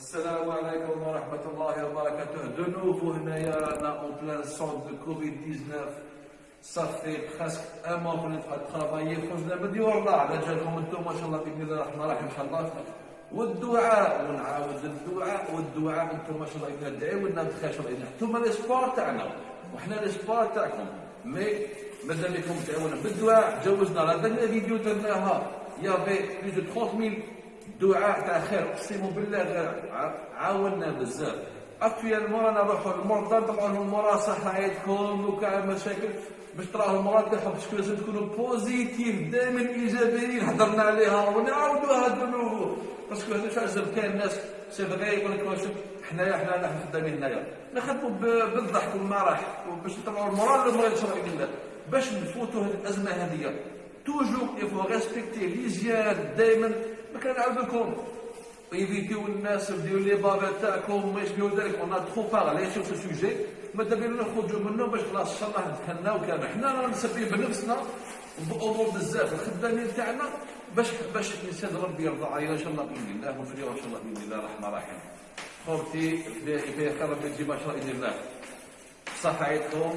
السلام عليكم ورحمة الله وبركاته دو نوفو هنايا رانا اون بلان سون دو كوفيد 19 صافي بريسك ان مون كنا ترافايي خرجنا من ديورنا على جالكم أنتم ما شاء الله باذن الله الرحمن الرحيم ان شاء الله والدعاء ونعاود الدعاء والدعاء أنتم ما شاء الله الله ادعيو لنا بخير شاء الله أنتم لي سبور تاعنا وحنا لي سبور تاعكم مي مازال لكم تدعونا بالدعاء جوزنا لا فيديو درناها يا في بليز دو 30000 دعاء تاع خير أقسم بالله عاوننا بزاف. اكتويلمون رانا نروحوا للمرضى نطلعوا لهم المرا صحايتكم وكاع مشاكل. باش تراهم المرضى تاعهم باش لازم تكونوا بوزيتيف دائما إيجابيين هضرنا عليها ونعاودوها دو نوفو باسكو هذا شاش كاين الناس سي فغي يقول لك شوف حنايا حنا نحن خدامين هنايا. نخدموا بالضحك والمرح باش نطلعوا المرضى اللي بغا يشرع الله باش نفوتوا هذه الأزمة هذه توجور يفو ريسبكتي ليزيان دائما ما كنعاود لكم ايفيتيو الناس بديو لي بابا تاعكم ما يشبهوا ذلك اون تخو بارلي سو سو سوجي. ماذا بينا نخرجوا منه باش خلاص إن شاء الله دخلنا وكان حنا راه نسبي بنفسنا بأمور بزاف. الخدامين تاعنا باش باش الإنسان ربي يرضى. علينا إن شاء الله بإذن الله ونفريو إن شاء الله بإذن الله الرحمن الرحيم. خوتي في خير ربي تجي ما شاء الله باذن الله. صحيتكم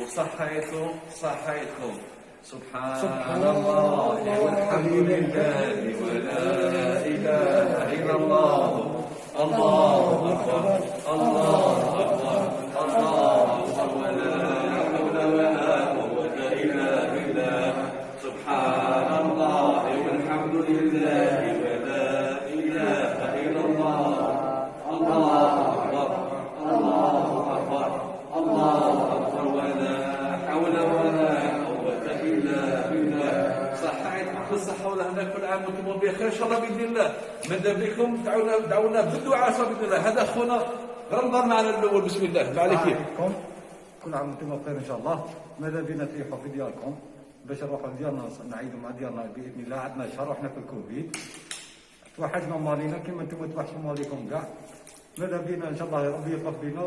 وصحيتكم صحيتكم. سبحان, الله والحمد لله ولا إله إلا الله. الله أكبر. الله أكبر الله أكبر ولا حول ولا قوة إلا بالله سبحان الله والحمد لله ولا إله إلا الله الله أكبر الله أكبر الله أكبر ولا حول ولا الا بالله صحيت بالصحة والهنا كل عام وأنتم بخير إن شاء الله بإذن الله. ماذا بكم دعونا دعونا بالدعاء بإذن الله. هذا أخونا رمضان معنا الأول. بسم الله. ما عليك؟ كل عام وأنتم بخير إن شاء الله. ماذا بنا تريحوا في دياركم باش نروحوا ديالنا نعيدوا مع ديالنا بإذن الله. عندنا شهر وحنا في الكوفيد توحشنا مالينا كما أنتم توحشوا ماليكم كاع. ماذا بنا إن شاء الله ربي يقف بنا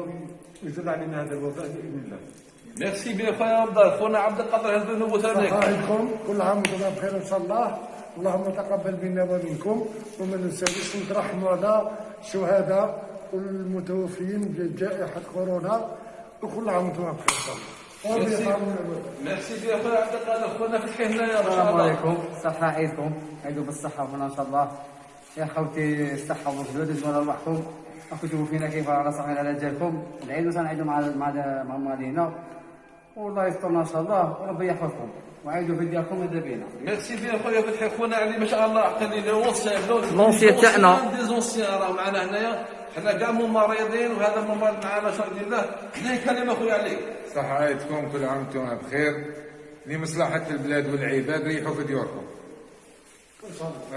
ويزول علينا هذا الوباء بإذن الله. merci bien خويا عبد خونا عبد القادر هذا نوبو ثاني عليكم كل عام وأنتم بخير ان شاء الله اللهم تقبل منا ومنكم وما ننساوش نترحموا على الشهداء والمتوفين بجائحه كورونا وكل عام وأنتم بخير ان شاء الله merci bien خويا عبد القادر خونا فتحي هنايا السلام عليكم صحة عيدكم عيدوا بالصحة والهنا ان شاء الله يا خوتي الصحة والجود يجمل ارواحكم راكم تشوفوا فينا كيف على صحيح على جالكم العيد سنعيدوا مع مع مع مالينا والله يسترنا إن شاء الله. وربي يحفظكم. وعيدوا في ديالكم ماذا بينا ميرسي بيان خويا فتحي. خونا علي ما شاء الله. عقلي لونسيان لونسيان تاعنا ديزونسيان راه معنا هنايا. حنا كاع ممرضين وهذا ممرض معنا شاء الله. ليه كلمة خويا علي. صحايتكم كل عام وأنتم بخير. لمصلحة البلاد والعباد ريحوا في ديوركم.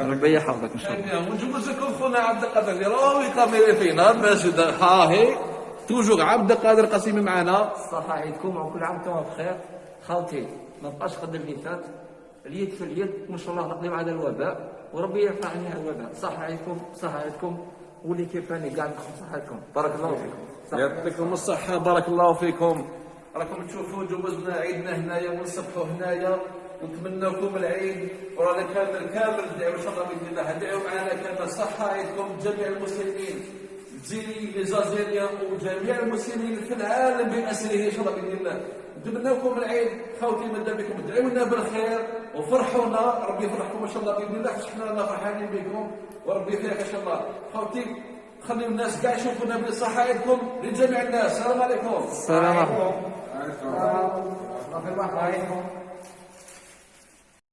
ربي يحفظك إن شاء الله. ونجوز لكم خونا عبد القادر اللي راهو يكاميري فينا باش ها هي توجور عبد القادر قاسمي معنا. صحة عيدكم وكل عام وأنتم بخير. خالتي ما بقاش خدم اللي فات. اليد في اليد وان شاء الله نقضي هذا الوباء وربي يرفع عنها الوباء. صحة عيدكم صحة عيدكم. واللي كيفاني كاع صحتكم بارك الله فيكم. يعطيكم الصحة بارك الله فيكم. راكم تشوفوا جوزنا عيدنا هنايا ونصبحوا هنايا. نتمنى لكم العيد. ورانا كامل كامل. ندعوا إن شاء الله بإذن الله. ندعوا معنا كامل. صحة عيدكم جميع المسلمين. تزيني لي زازيريا وجميع المسلمين في العالم بأسره إن شاء الله بإذن الله. نتمنى لكم العيد خوتي ماذا بكم ادعوا لنا بالخير. وفرحونا ربي يفرحكم إن شاء الله بإذن الله. حنا رانا فرحانين بكم وربي يفرحك إن شاء الله. خوتي خليوا الناس كاع يشوفونا بصحائكم لجميع الناس. السلام عليكم. السلام عليكم. السلام عليكم